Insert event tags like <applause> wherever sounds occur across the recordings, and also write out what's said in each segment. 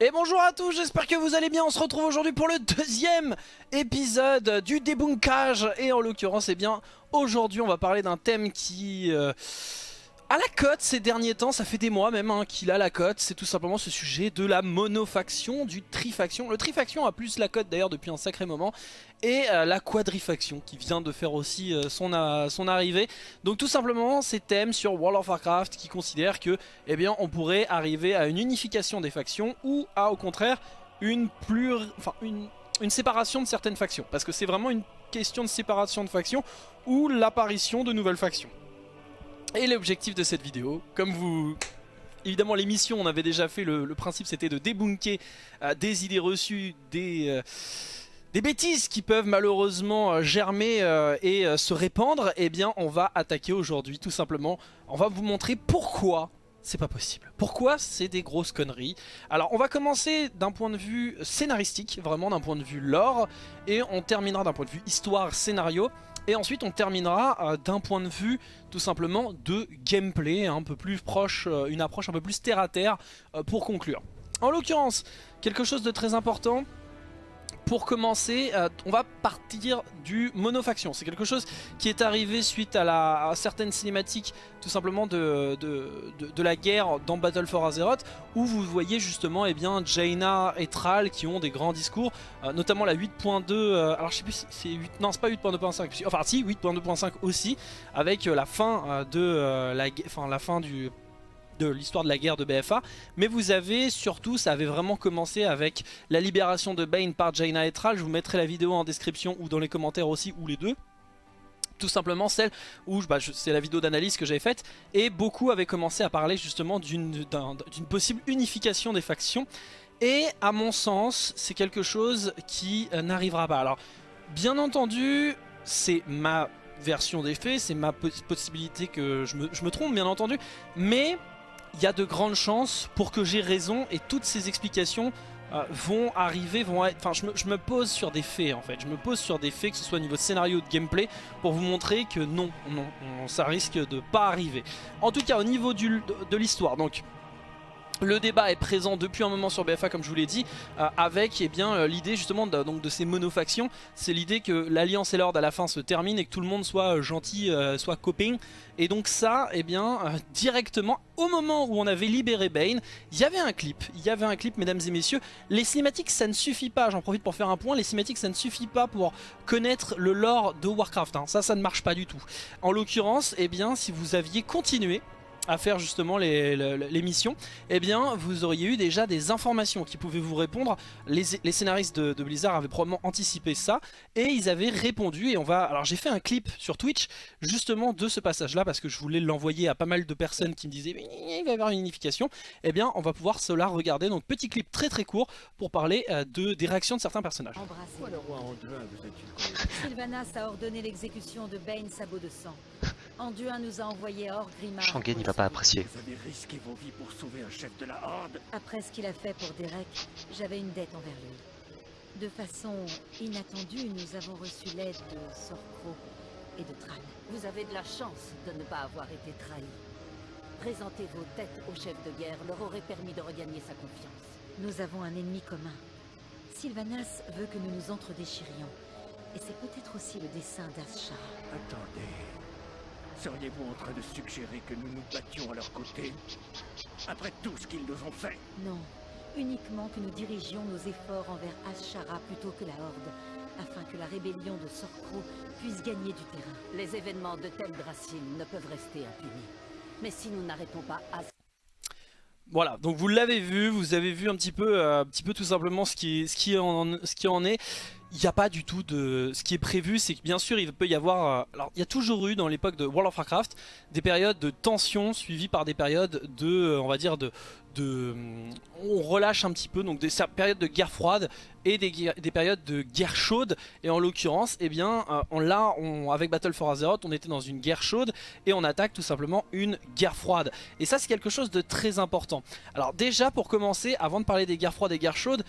Et bonjour à tous, j'espère que vous allez bien, on se retrouve aujourd'hui pour le deuxième épisode du débunkage. Et en l'occurrence, eh bien, aujourd'hui on va parler d'un thème qui... Euh, a la cote ces derniers temps, ça fait des mois même hein, qu'il a la cote, c'est tout simplement ce sujet de la monofaction, du trifaction. Le trifaction a plus la cote d'ailleurs depuis un sacré moment, et euh, la quadrifaction qui vient de faire aussi euh, son, son arrivée. Donc tout simplement ces thèmes sur World of Warcraft qui considèrent que eh on pourrait arriver à une unification des factions ou à au contraire une séparation de certaines factions. Parce que c'est vraiment une question de séparation de factions ou l'apparition de nouvelles factions. Et l'objectif de cette vidéo, comme vous... Évidemment l'émission on avait déjà fait, le, principe c'était de débunker euh, des idées reçues, des... Euh, des bêtises qui peuvent malheureusement euh, germer et se répandre, eh bien on va attaquer aujourd'hui tout simplement. On va vous montrer pourquoi c'est pas possible. Pourquoi c'est des grosses conneries Alors on va commencer d'un point de vue scénaristique, vraiment d'un point de vue lore, et on terminera d'un point de vue histoire, scénario, et ensuite on terminera euh, d'un point de vue tout simplement de gameplay, un peu plus proche, euh, une approche un peu plus terre à terre euh, pour conclure. En l'occurrence, quelque chose de très important, pour commencer, euh, on va partir du monofaction. C'est quelque chose qui est arrivé suite à, la, certaines cinématiques tout simplement de, de, la guerre dans Battle for Azeroth où vous voyez justement eh bien, Jaina et Thrall qui ont des grands discours, euh, notamment la 8.2, euh, alors je sais plus si c'est 8, non c'est pas 8.2.5, enfin si 8.2.5 aussi, avec la fin de la, enfin, la fin du de l'histoire de la guerre de BFA. Mais vous avez surtout, ça avait vraiment commencé avec la libération de Bane par Jaina Etral. Je vous mettrai la vidéo en description ou dans les commentaires aussi, ou les deux. Tout simplement celle où bah, c'est la vidéo d'analyse que j'avais faite. Et beaucoup avaient commencé à parler justement d'une possible unification des factions. Et à mon sens c'est quelque chose qui euh, n'arrivera pas. Alors bien entendu c'est ma version des faits c'est ma possibilité que je me, je me trompe bien entendu. Mais il y a de grandes chances pour que j'ai raison et toutes ces explications euh, vont arriver, vont être... Enfin, je me, pose sur des faits en fait. Je me pose sur des faits, que ce soit au niveau de scénario ou de gameplay, pour vous montrer que non, non, ça risque de pas arriver. En tout cas, au niveau de l'histoire, donc le débat est présent depuis un moment sur BFA comme je vous l'ai dit euh, avec eh bien euh, l'idée justement de, donc, de ces monofactions c'est l'idée que l'alliance et l'ordre à la fin se terminent et que tout le monde soit euh, gentil, soit copain. Et donc ça eh bien directement au moment où on avait libéré Bane il y avait un clip, il y avait un clip mesdames et messieurs. Les cinématiques ça ne suffit pas, j'en profite pour faire un point. Les cinématiques ça ne suffit pas pour connaître le lore de Warcraft, hein. ça ça ne marche pas du tout. En l'occurrence eh bien si vous aviez continué à faire justement les, missions, eh bien vous auriez eu déjà des informations qui pouvaient vous répondre. Les, scénaristes de, Blizzard avaient probablement anticipé ça et ils avaient répondu et on va... Alors j'ai fait un clip sur Twitch justement de ce passage là parce que je voulais l'envoyer à pas mal de personnes qui me disaient il va y avoir une unification. Eh bien on va pouvoir cela regarder, donc petit clip très très court pour parler euh, de, des réactions de certains personnages. Sylvanas a ordonné l'exécution de Bane Sabot de Sang. Anduin nous a envoyé hors Grimard. Shangen il va pas apprécier. Vous avez risqué vos vies pour sauver un chef de la Horde Après ce qu'il a fait pour Derek, j'avais une dette envers lui. De façon inattendue, nous avons reçu l'aide de Sorcro et de Tran. Vous avez de la chance de ne pas avoir été trahi. Présenter vos têtes au chef de guerre leur aurait permis de regagner sa confiance. Nous avons un ennemi commun. Sylvanas veut que nous nous entredéchirions. Et c'est peut-être aussi le dessein d'Ashara. Attendez. Seriez-vous en train de suggérer que nous nous battions à leur côté Après tout ce qu'ils nous ont fait Non. Uniquement que nous dirigions nos efforts envers Ashara plutôt que la Horde, afin que la rébellion de Sorcro puisse gagner du terrain. Les événements de Teldrassil ne peuvent rester impunis. Mais si nous n'arrêtons pas à... Voilà, donc vous l'avez vu, vous avez vu un petit peu, euh, un petit peu tout simplement ce qui, ce qui, en, ce qui en est il n'y a pas du tout de... Ce qui est prévu, c'est que bien sûr, il peut y avoir... Euh, alors, il y a toujours eu, dans l'époque de World of Warcraft, des périodes de tension suivies par des périodes de, euh, on va dire, de... de on relâche un petit peu, donc des périodes de guerre froide et des, des périodes de guerre chaude. Et en l'occurrence, eh bien, euh, on, là, on, avec Battle for Azeroth, on était dans une guerre chaude et on attaque tout simplement une guerre froide. Et ça, c'est quelque chose de très important. Alors déjà, pour commencer, avant de parler des guerres froides et guerres chaudes,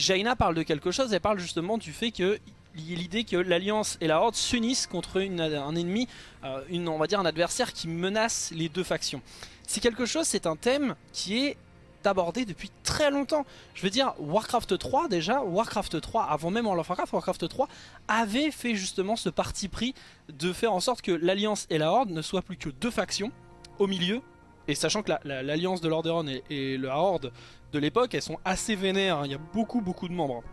Jaina parle de quelque chose, elle parle justement du fait que l'idée que l'Alliance et la Horde s'unissent contre un ennemi, euh, on va dire un adversaire qui menace les deux factions. C'est quelque chose, c'est un thème qui est abordé depuis très longtemps. Je veux dire, Warcraft 3 déjà, Warcraft 3, avant même World of Warcraft, Warcraft 3 avait fait justement ce parti pris de faire en sorte que l'Alliance et la Horde ne soient plus que deux factions au milieu. Et sachant que l'Alliance de Lordaeron et, et la Horde de l'époque, elles sont assez vénères, hein. il y a beaucoup beaucoup de membres.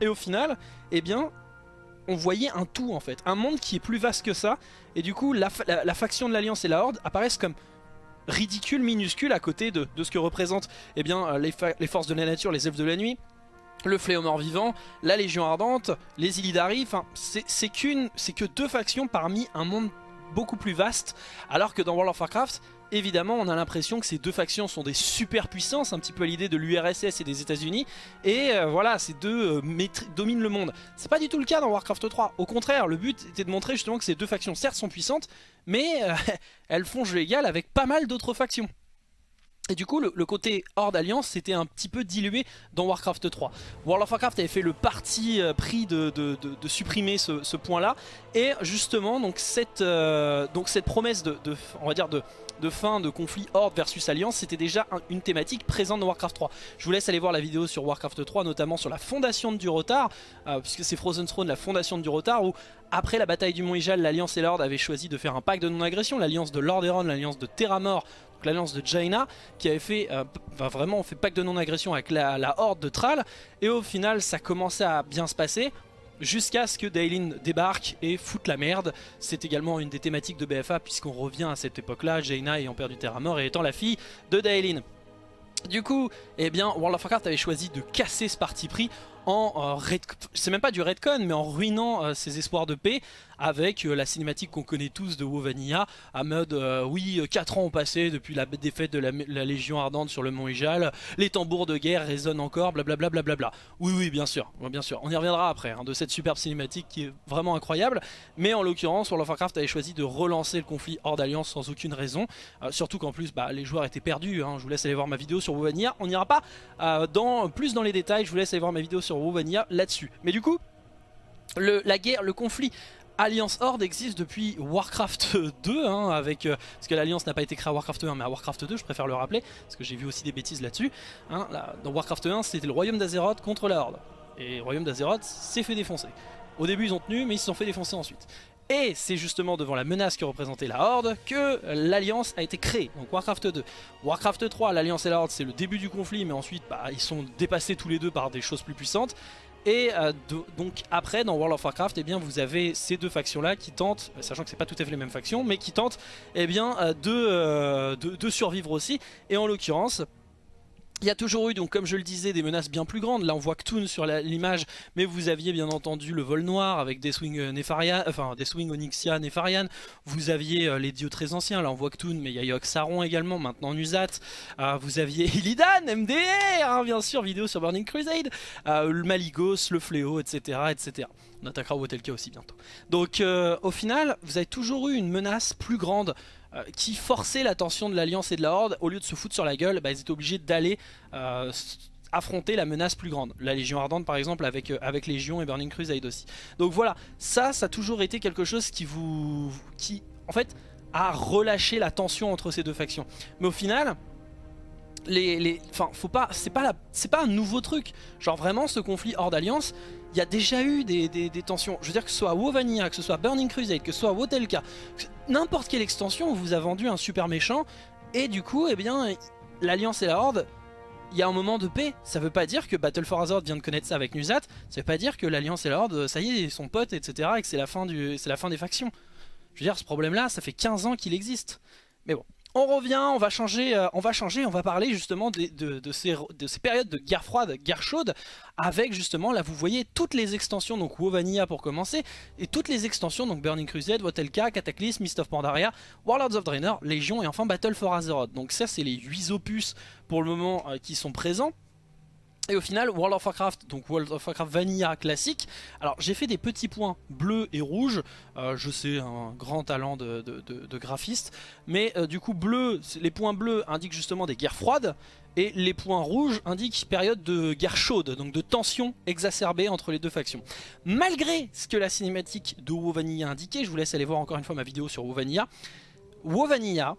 Et au final, eh bien, on voyait un tout en fait, un monde qui est plus vaste que ça, et du coup la, faction de l'Alliance et la Horde apparaissent comme ridicules, minuscules à côté de, ce que représentent eh bien, euh, les, forces de la nature, les elfes de la nuit, le fléau mort-vivant, la Légion Ardente, les Illidari, enfin c'est que deux factions parmi un monde beaucoup plus vaste, alors que dans World of Warcraft, évidemment on a l'impression que ces deux factions sont des super puissances, un petit peu à l'idée de l'URSS et des états unis et euh, voilà, ces deux euh, dominent le monde. C'est pas du tout le cas dans Warcraft 3, au contraire, le but était de montrer justement que ces deux factions certes sont puissantes, mais euh, <laughs> elles font jeu égal avec pas mal d'autres factions. Et du coup, le, côté Horde Alliance s'était un petit peu dilué dans Warcraft 3. World of Warcraft avait fait le parti pris de, supprimer ce, point-là. Et justement, donc cette, cette promesse de, fin de conflit Horde versus Alliance, c'était déjà une thématique présente dans Warcraft 3. Je vous laisse aller voir la vidéo sur Warcraft 3, notamment sur la fondation de Durotar, euh, puisque c'est Frozen Throne, la fondation de Durotar, où après la bataille du Mont Ijal, l'Alliance et l'Horde avaient choisi de faire un pacte de non-agression, l'Alliance de Lordaeron, l'Alliance de Terramort, l'alliance de Jaina qui avait fait euh, vraiment fait pacte de non-agression avec la, horde de Thrall et au final ça commençait à bien se passer jusqu'à ce que Daelin débarque et foute la merde. C'est également une des thématiques de BFA puisqu'on revient à cette époque-là, Jaina ayant perdu terre à mort et étant la fille de Daelin. Du coup, eh bien, World of Warcraft avait choisi de casser ce parti pris en euh, c'est même pas du redcon mais en ruinant euh, ses espoirs de paix avec euh, la cinématique qu'on connaît tous de WoW Vanilla à mode oui 4 ans ont passé depuis la défaite de la, Légion Ardente sur le mont Ijal les tambours de guerre résonnent encore blablabla bla oui oui bien sûr bien sûr. On y reviendra après hein, de cette superbe cinématique qui est vraiment incroyable. Mais en l'occurrence World of Warcraft avait choisi de relancer le conflit hors d'alliance sans aucune raison surtout qu'en plus bah, les joueurs étaient perdus hein. je vous laisse aller voir ma vidéo sur WoW Vanilla. On n'ira pas dans, plus dans les détails. Je vous laisse aller voir ma vidéo sur sur là-dessus. Mais du coup, le, la guerre, le conflit Alliance Horde existe depuis Warcraft <laughs> 2, hein, avec, euh, parce que l'Alliance n'a pas été créée à Warcraft 1, mais à Warcraft 2, je préfère le rappeler, parce que j'ai vu aussi des bêtises là-dessus. Hein, dans Warcraft 1, c'était le royaume d'Azeroth contre la Horde. Et le royaume d'Azeroth s'est fait défoncer. Au début, ils ont tenu, mais ils se sont fait défoncer ensuite. Et c'est justement devant la menace que représentait la Horde que l'Alliance a été créée, donc Warcraft 2. Warcraft 3, l'Alliance et la Horde, c'est le début du conflit, mais ensuite bah, ils sont dépassés tous les deux par des choses plus puissantes. Et euh, donc après dans World of Warcraft eh bien, vous avez ces deux factions là qui tentent, sachant que c'est pas tout à fait les mêmes factions, mais qui tentent eh bien, euh, euh, de survivre aussi. Et en l'occurrence il y a toujours eu, donc comme je le disais, des menaces bien plus grandes. Là, on voit Ktoon sur l'image, mais vous aviez bien entendu le vol noir avec des swings euh, Nefarian, enfin des Onyxia, Nefarian. Vous aviez euh, les dieux très anciens. Là, on voit Ktoon, mais il y a Yogg Saron également, maintenant Nuzat. Euh, vous aviez <laughs> Illidan, MDR, hein, bien sûr, vidéo sur Burning Crusade. le Maligos, le Fléau, etc., etc. On attaquera Wotelka aussi bientôt. Donc, au final, vous avez toujours eu une menace plus grande euh, qui forçait l'attention de l'Alliance et de la Horde, au lieu de se foutre sur la gueule, bah, ils étaient obligés d'aller euh, affronter la menace plus grande. La Légion Ardente par exemple avec, euh, avec Légion et Burning Crusade aussi. Donc voilà, ça, ça a toujours été quelque chose qui vous... qui en fait a relâché la tension entre ces deux factions. Mais au final... Les, les, c'est pas, pas un nouveau truc. Genre vraiment, ce conflit hors d'alliance, il y a déjà eu des, tensions. Je veux dire que ce soit WoW que ce soit Burning Crusade, que ce soit Wotelka, n'importe quelle extension vous a vendu un super méchant, et du coup, eh bien, l'Alliance et la Horde, il y a un moment de paix. Ça veut pas dire que Battle for Azeroth vient de connaître ça avec Nuzat, ça veut pas dire que l'Alliance et la Horde, ça y est, ils sont potes, etc., et que c'est la fin des factions. Je veux dire, ce problème-là, ça fait 15 ans qu'il existe. Mais bon, on revient, on va changer, euh, on va changer, on va parler justement de, ces, périodes de guerre froide, guerre chaude, avec justement, là vous voyez toutes les extensions, donc WoW Vanilla pour commencer, et toutes les extensions, donc Burning Crusade, Wotelka, Cataclysm, Mist of Pandaria, Warlords of Draenor, Légion et enfin Battle for Azeroth. Donc ça c'est les 8 opus pour le moment euh, qui sont présents. Et au final, World of Warcraft, donc World of Warcraft Vanilla classique. Alors j'ai fait des petits points bleus et rouges. Euh, je sais, un grand talent de, graphiste. Mais euh, du coup, les points bleus indiquent justement des guerres froides. Et les points rouges indiquent période de guerre chaude, donc de tension exacerbée entre les deux factions. Malgré ce que la cinématique de WoW Vanilla indiquait, je vous laisse aller voir encore une fois ma vidéo sur WoW Vanilla. WoW Vanilla,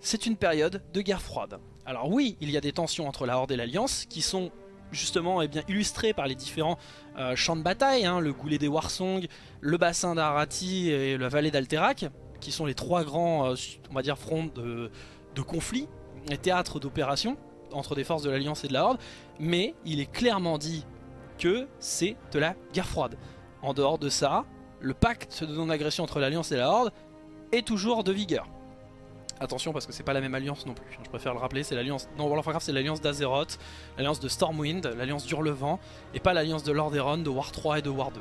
c'est une période de guerre froide. Alors oui, il y a des tensions entre la Horde et l'Alliance qui sont justement eh bien, illustrées par les différents euh, champs de bataille, hein, le goulet des Warsong, le bassin d'Arati et la vallée d'Alterac, qui sont les trois grands euh, fronts de, de conflit et théâtres d'opération entre des forces de l'Alliance et de la Horde, mais il est clairement dit que c'est de la guerre froide. En dehors de ça, le pacte de non-agression entre l'Alliance et la Horde est toujours de vigueur. Attention parce que c'est pas la même alliance non plus, je préfère le rappeler, c'est l'alliance... Non, World of Warcraft c'est l'alliance d'Azeroth, l'alliance de Stormwind, l'alliance d'Hurlevent, et pas l'alliance de Lordaeron, de War 3 et de War 2.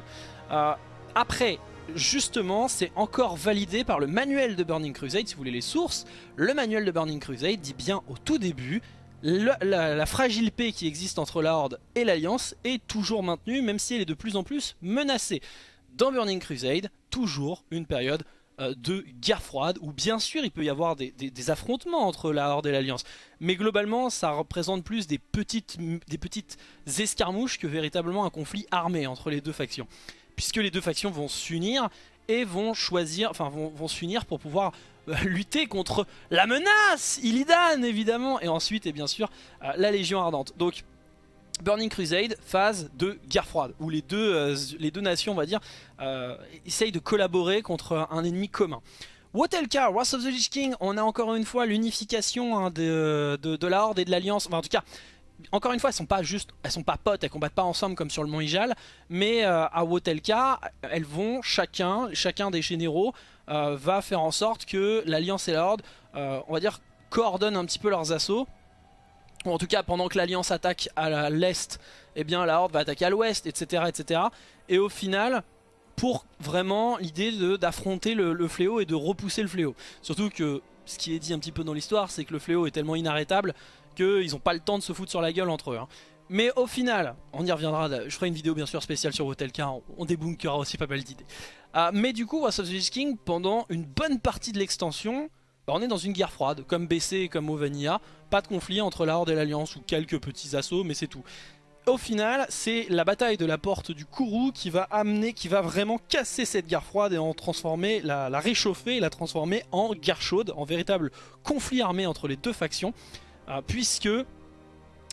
Euh, après, justement, c'est encore validé par le manuel de Burning Crusade, si vous voulez les sources. Le manuel de Burning Crusade dit bien au tout début, la, fragile paix qui existe entre la Horde et l'Alliance est toujours maintenue, même si elle est de plus en plus menacée. Dans Burning Crusade, toujours une période de guerre froide, où bien sûr il peut y avoir des, affrontements entre la Horde et l'Alliance, mais globalement ça représente plus des petites, escarmouches que véritablement un conflit armé entre les deux factions. Puisque les deux factions vont s'unir et vont choisir, enfin vont, s'unir pour pouvoir euh, lutter contre la menace, Illidan évidemment, et ensuite et bien sûr euh, la Légion Ardente. Burning Crusade, phase de guerre froide, où les deux, euh, les deux nations, on va dire, essayent de collaborer contre un ennemi commun. Wotelka, Wrath of the Lich King, on a encore une fois l'unification hein, de, de, la Horde et de l'Alliance, enfin en tout cas encore une fois, elles sont pas juste, elles sont pas potes, elles combattent pas ensemble comme sur le Mont Ijal, mais euh, à Wotelka, elles vont chacun, chacun des généraux euh, va faire en sorte que l'Alliance et la Horde, euh, on va dire, coordonnent un petit peu leurs assauts. En tout cas, pendant que l'Alliance attaque à l'est, eh bien la Horde va attaquer à l'ouest, etc., etc. Et au final, pour vraiment l'idée d'affronter le fléau et de repousser le fléau. Surtout que ce qui est dit un petit peu dans l'histoire, c'est que le fléau est tellement inarrêtable qu'ils n'ont pas le temps de se foutre sur la gueule entre eux. Hein. Mais au final, on y reviendra, je ferai une vidéo bien sûr spéciale sur Hotel on, on débunkera aussi pas mal d'idées. Ah, mais du coup, Wrath of the King, pendant une bonne partie de l'extension, bah, on est dans une guerre froide, comme BC et comme Ovania, pas de conflit entre la Horde et l'Alliance ou quelques petits assauts, mais c'est tout. Au final, c'est la bataille de la porte du Kourou qui va amener, qui va vraiment casser cette guerre froide et en transformer, la, réchauffer et la transformer en guerre chaude, en véritable conflit armé entre les deux factions. Euh, puisque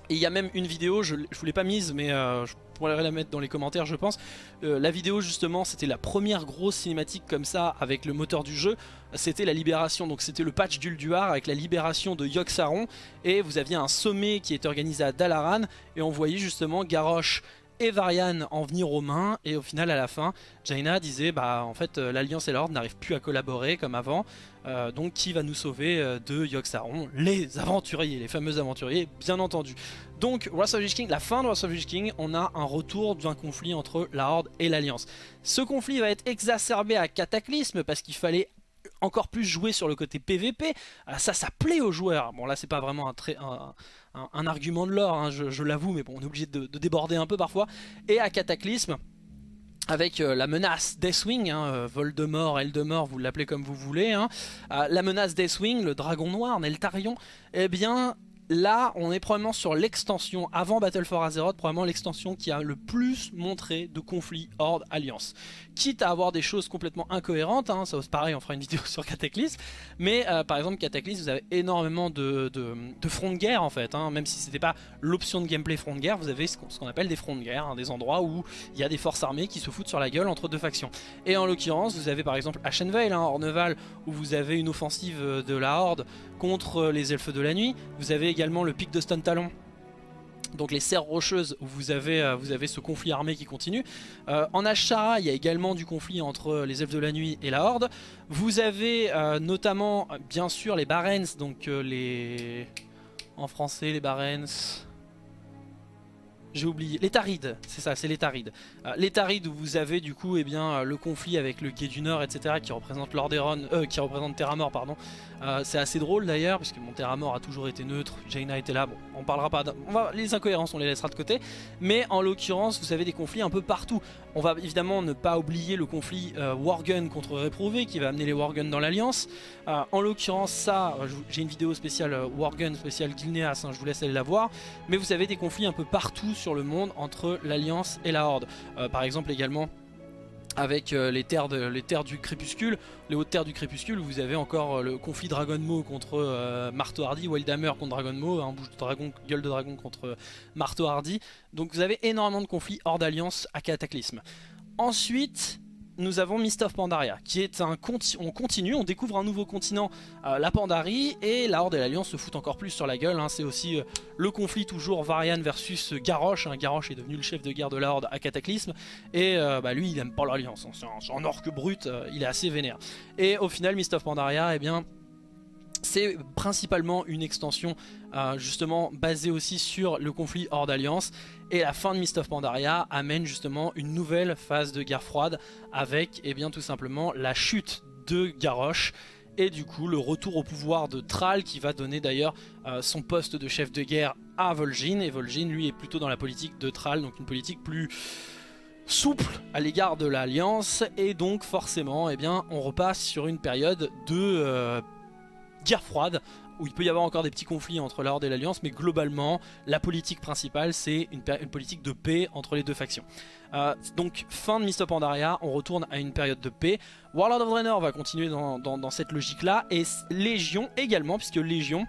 il y a même une vidéo, je ne vous l'ai pas mise mais euh, pourrais la mettre dans les commentaires je pense. Euh, la vidéo justement c'était la première grosse cinématique comme ça avec le moteur du jeu. C'était la libération, donc c'était le patch d'Ulduar avec la libération de Yogg-Saron. Et vous aviez un sommet qui était organisé à Dalaran et on voyait justement Garrosh et Varian en venir aux mains et au final à la fin Jaina disait bah en fait l'Alliance et l'Ordre n'arrivent plus à collaborer comme avant euh, donc qui va nous sauver euh, de Yogg-Saron Les aventuriers, les fameux aventuriers bien entendu. Donc Wrath of King, la fin de Wrath of King, on a un retour d'un conflit entre la Horde et l'Alliance. Ce conflit va être exacerbé à Cataclysme parce qu'il fallait encore plus jouer sur le côté PVP, ah, ça ça plaît aux joueurs, bon là c'est pas vraiment un, argument de l'or, hein, je, l'avoue, mais bon on est obligé de, déborder un peu parfois, et à Cataclysme, avec euh, la menace Deathwing, hein, euh, Voldemort, Eldemort, vous l'appelez comme vous voulez, hein, euh, la menace Deathwing, le dragon noir, Neltarion, eh bien là on est probablement sur l'extension, avant Battle for Azeroth, probablement l'extension qui a le plus montré de conflits Horde Alliance. Quitte à avoir des choses complètement incohérentes, hein, ça pareil on fera une vidéo <laughs> sur Cataclysm, mais euh, par exemple Cataclysm vous avez énormément de, fronts de guerre en fait, hein. même si c'était pas l'option de gameplay front de guerre, vous avez ce qu'on appelle des fronts de guerre, hein, des endroits où il y a des forces armées qui se foutent sur la gueule entre deux factions. Et en l'occurrence vous avez par exemple Ashenvale, hein, Orneval, où vous avez une offensive de la Horde contre les elfes de la nuit, vous avez également le pic de Stun Talon donc les serres rocheuses où vous avez, euh, vous avez ce conflit armé qui continue. Euh, en Ashara, il y a également du conflit entre les elfes de la nuit et la Horde. Vous avez euh, notamment, bien sûr, les Barents, donc les... En français, les Barents... J'ai oublié. Les Tarides, c'est ça, c'est les Tarides. Euh, les Tarides où vous avez du coup eh bien, euh, le conflit avec le Guet du Nord, etc. qui représente Lordaeron, euh, qui représente pardon. Euh, c'est assez drôle d'ailleurs, puisque mon Terramort a toujours été neutre, Jaina était là, bon, on parlera pas, les incohérences on les laissera de côté. Mais en l'occurrence, vous avez des conflits un peu partout. On va évidemment ne pas oublier le conflit Wargun contre Réprouvé, qui va amener les Wargun dans l'Alliance. en l'occurrence, ça, j'ai une vidéo spéciale Wargun, spéciale Gilneas, hein, je vous laisse aller la voir. Mais vous avez des conflits un peu partout sur le monde entre l'Alliance et la Horde. Euh, par exemple également avec euh, les, terres de, les terres du crépuscule, les hautes terres du crépuscule, vous avez encore euh, le conflit Dragon Maw contre Marteau Hardy, Wildhammer contre Dragon Maw, hein, de dragon, gueule de dragon contre Marteau Hardy. Donc vous avez énormément de conflits hors d'alliance à Cataclysme. Ensuite, nous avons Mist of Pandaria, qui est un conti on continue, on découvre un nouveau continent, euh, la Pandarie, et la Horde et l'Alliance se foutent encore plus sur la gueule. hein. C'est aussi euh, le conflit toujours Varian versus Garrosh. hein. Garrosh est devenu le chef de guerre de la Horde à Cataclysme, et euh, bah, lui il aime pas l'Alliance. hein. Un, c'est un orque brut, il est assez vénère. Et au final, Mist of Pandaria, eh bien c'est principalement une extension euh, justement basée aussi sur le conflit hors d'alliance. Et la fin de Mist of Pandaria amène justement une nouvelle phase de guerre froide avec eh bien tout simplement la chute de Garrosh et du coup le retour au pouvoir de Thrall qui va donner d'ailleurs euh, son poste de chef de guerre à Vol'jin. Et Vol'jin lui est plutôt dans la politique de Thrall donc une politique plus souple à l'égard de l'alliance. Et donc forcément eh bien on repasse sur une période de euh, guerre froide où il peut y avoir encore des petits conflits entre la Horde et l'Alliance, mais globalement, la politique principale, c'est une, politique de paix entre les deux factions. Euh, donc, fin de Mist on retourne à une période de paix. Warlord of Draenor va continuer dans cette logique-là, et Légion également, puisque Légion,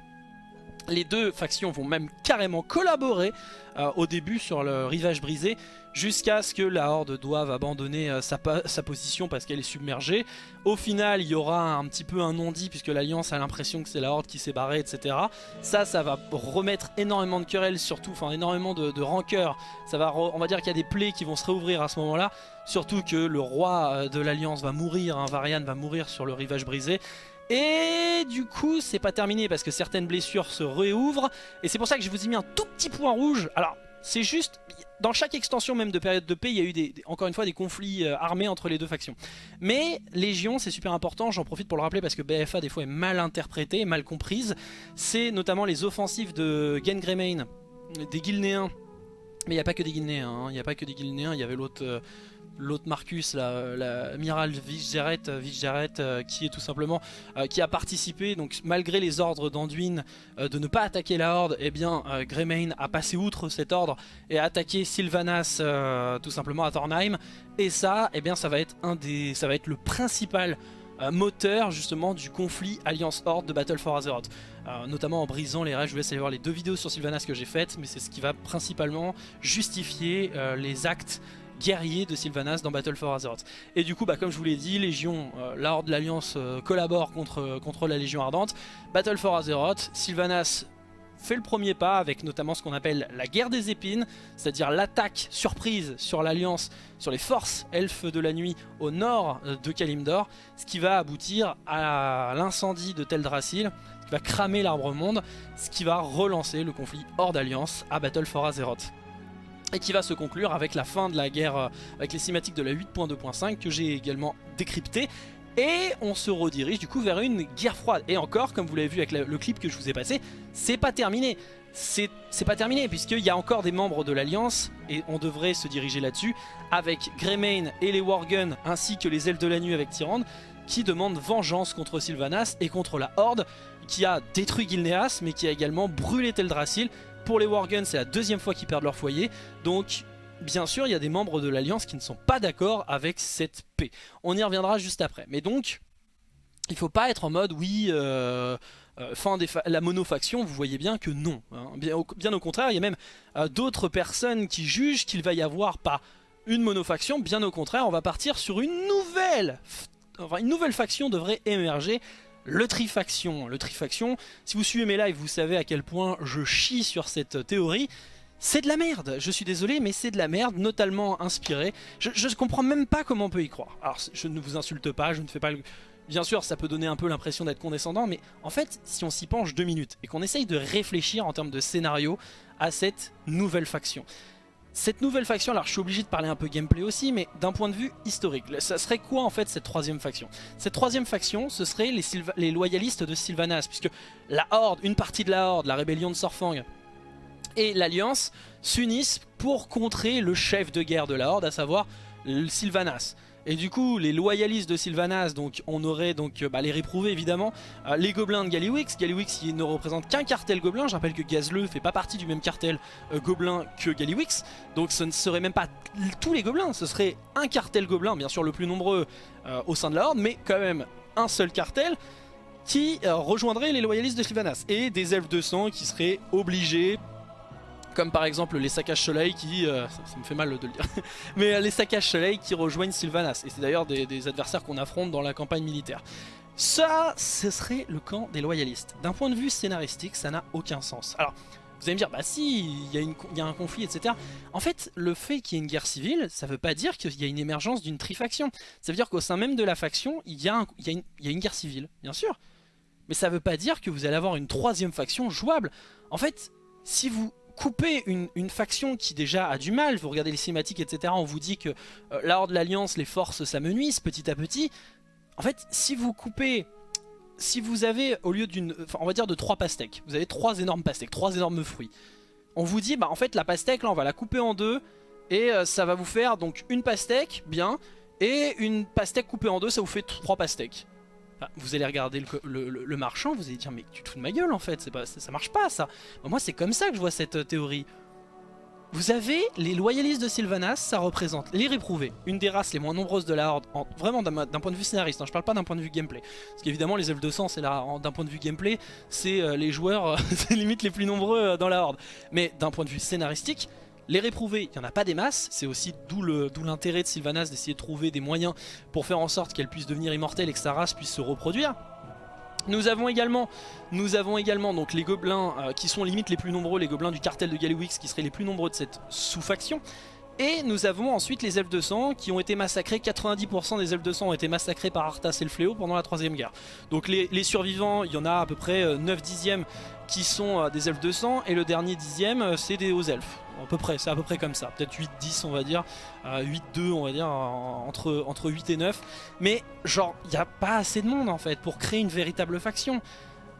les deux factions vont même carrément collaborer euh, au début sur le rivage brisé jusqu'à ce que la Horde doive abandonner euh, sa, position parce qu'elle est submergée. Au final, il y aura un petit peu un non-dit puisque l'Alliance a l'impression que c'est la Horde qui s'est barrée, etc. Ça, ça va remettre énormément de querelles, surtout, enfin énormément de, de rancœur. Ça va, on va dire qu'il y a des plaies qui vont se réouvrir à ce moment-là. Surtout que le roi de l'Alliance va mourir, hein, Varian va mourir sur le rivage brisé. Et du coup, c'est pas terminé parce que certaines blessures se réouvrent. Et c'est pour ça que je vous ai mis un tout petit point rouge. Alors, c'est juste, dans chaque extension même de période de paix, il y a eu des, encore une fois des conflits euh, armés entre les deux factions. Mais Légion, c'est super important, j'en profite pour le rappeler parce que BFA des fois est mal interprétée, mal comprise. C'est notamment les offensives de Gengremein, des Guilnéens. Mais il n'y a pas que des Guilnéens, hein. il n'y a pas que des Guilnéens, il y avait l'autre... Euh, l'autre Marcus, l'amiral Vigeret, euh, qui est tout simplement euh, qui a participé, donc malgré les ordres d'Anduin euh, de ne pas attaquer la Horde, eh bien euh, Greymane a passé outre cet ordre et a attaqué Sylvanas euh, tout simplement à Thornheim. Et ça, eh bien ça va être un des, ça va être le principal euh, moteur justement du conflit Alliance Horde de Battle for Azeroth. Euh, notamment en brisant les règles, je vous laisse aller voir les deux vidéos sur Sylvanas que j'ai faites, mais c'est ce qui va principalement justifier euh, les actes guerrier de Sylvanas dans Battle for Azeroth. Et du coup, bah, comme je vous l'ai dit, Légion, euh, la Horde de l'Alliance euh, collabore contre, contre la Légion Ardente. Battle for Azeroth, Sylvanas fait le premier pas avec notamment ce qu'on appelle la guerre des épines, c'est-à-dire l'attaque surprise sur l'Alliance, sur les forces elfes de la nuit au nord de Kalimdor, ce qui va aboutir à l'incendie de Teldrassil, qui va cramer l'arbre monde, ce qui va relancer le conflit hors d'Alliance à Battle for Azeroth et qui va se conclure avec la fin de la guerre, euh, avec les cinématiques de la 8.2.5 que j'ai également décrypté. Et on se redirige du coup vers une guerre froide. Et encore, comme vous l'avez vu avec le, clip que je vous ai passé, c'est pas terminé. C'est pas terminé, puisqu'il y a encore des membres de l'Alliance, et on devrait se diriger là-dessus, avec Greymane et les Worgen, ainsi que les Ailes de la Nuit avec Tyrande, qui demandent vengeance contre Sylvanas et contre la Horde, qui a détruit Gilneas, mais qui a également brûlé Teldrassil, pour les Worgen, c'est la deuxième fois qu'ils perdent leur foyer. Donc, bien sûr, il y a des membres de l'Alliance qui ne sont pas d'accord avec cette paix. On y reviendra juste après. Mais donc, il faut pas être en mode, oui, euh, euh, fin des la monofaction, vous voyez bien que non. Hein. Bien, au, bien, au, contraire, il y a même euh, d'autres personnes qui jugent qu'il va y avoir pas une monofaction. Bien au contraire, on va partir sur une nouvelle... Enfin, une nouvelle faction devrait émerger le trifaction. Le trifaction, si vous suivez mes lives, vous savez à quel point je chie sur cette théorie. C'est de la merde, je suis désolé, mais c'est de la merde, notamment inspiré. Je, je comprends même pas comment on peut y croire. Alors, je ne vous insulte pas, je ne fais pas le... Bien sûr, ça peut donner un peu l'impression d'être condescendant, mais en fait, si on s'y penche deux minutes et qu'on essaye de réfléchir en termes de scénario à cette nouvelle faction, cette nouvelle faction, alors je suis obligé de parler un peu gameplay aussi, mais d'un point de vue historique, ça serait quoi en fait cette troisième faction? Cette troisième faction, ce serait les, les, loyalistes de Sylvanas, puisque la Horde, une partie de la Horde, la rébellion de Sorfang et l'Alliance s'unissent pour contrer le chef de guerre de la Horde, à savoir Sylvanas. Et du coup, les loyalistes de Sylvanas, donc on aurait donc euh, bah, les réprouvés évidemment, euh, les gobelins de Gallywix. Gallywix il ne représente qu'un cartel gobelin. Je rappelle que Gazleux fait pas partie du même cartel euh, gobelin que Gallywix. Donc ce ne serait même pas tous les gobelins, ce serait un cartel gobelin, bien sûr le plus nombreux au sein de la Horde, mais quand même un seul cartel qui rejoindrait les loyalistes de Sylvanas. Et des elfes de sang qui seraient obligés comme par exemple les saccages soleil qui, euh, ça, me fait mal de le dire, <laughs> mais euh, les saccages soleil qui rejoignent Sylvanas. Et c'est d'ailleurs des, adversaires qu'on affronte dans la campagne militaire. Ça, ce serait le camp des loyalistes. D'un point de vue scénaristique, ça n'a aucun sens. Alors, vous allez me dire, bah si, il y, a un conflit, etc. En fait, le fait qu'il y ait une guerre civile, ça veut pas dire qu'il y a une émergence d'une trifaction. Ça veut dire qu'au sein même de la faction, il y, a une, guerre civile, bien sûr. Mais ça veut pas dire que vous allez avoir une troisième faction jouable. En fait, si vous couper une, faction qui déjà a du mal, vous regardez les cinématiques etc, on vous dit que euh, la Horde, l'Alliance, les forces s'amenuisent petit à petit. En fait, si vous coupez, si vous avez au lieu d'une, on va dire de trois pastèques, vous avez trois énormes pastèques, trois énormes fruits. On vous dit, bah en fait la pastèque là on va la couper en deux et euh, ça va vous faire donc une pastèque, bien, et une pastèque coupée en deux ça vous fait trois pastèques vous allez regarder le, marchand, vous allez dire mais tu te fous de ma gueule en fait, ça, marche pas ça. moi c'est comme ça que je vois cette euh, théorie. Vous avez les loyalistes de Sylvanas, ça représente les réprouvés, une des races les moins nombreuses de la Horde, vraiment d'un point de vue scénariste, hein, je parle pas d'un point de vue gameplay. Parce qu'évidemment les elfes de sang, c'est d'un point de vue gameplay, c'est euh, les joueurs, <laughs> c'est limite les plus nombreux euh, dans la Horde. Mais d'un point de vue scénaristique, les réprouvés, il n'y en a pas des masses, c'est aussi d'où l'intérêt de Sylvanas d'essayer de trouver des moyens pour faire en sorte qu'elle puisse devenir immortelle et que sa race puisse se reproduire. Nous avons également, donc les gobelins euh, qui sont limite les plus nombreux, les gobelins du cartel de Gallywix qui seraient les plus nombreux de cette sous-faction. Et nous avons ensuite les elfes de sang qui ont été massacrés, 90% des elfes de sang ont été massacrés par Arthas et le Fléau pendant la troisième guerre. Donc les, survivants, il y en a à peu près 9 euh, dixièmes qui sont euh, des elfes de sang et le dernier dixième c'est des hauts elfes à peu près, c'est à peu près comme ça, peut-être 8-10 on va dire, 8-2 on va dire, entre, entre 8 et 9, mais genre il n'y a pas assez de monde en fait pour créer une véritable faction.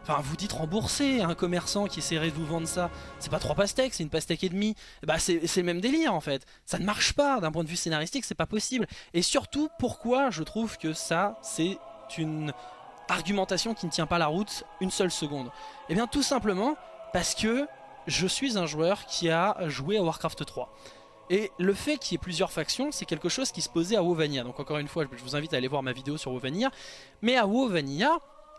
Enfin, vous dites rembourser un commerçant qui essaierait de vous vendre ça. C'est pas trois pastèques, c'est une pastèque et demie. Bah, c'est le même délire en fait. Ça ne marche pas d'un point de vue scénaristique, c'est pas possible. Et surtout, pourquoi je trouve que ça, c'est une argumentation qui ne tient pas la route une seule seconde? Eh bien, tout simplement parce que je suis un joueur qui a joué à Warcraft 3. Et le fait qu'il y ait plusieurs factions, c'est quelque chose qui se posait à WoW Donc encore une fois, je vous invite à aller voir ma vidéo sur WoW Mais à WoW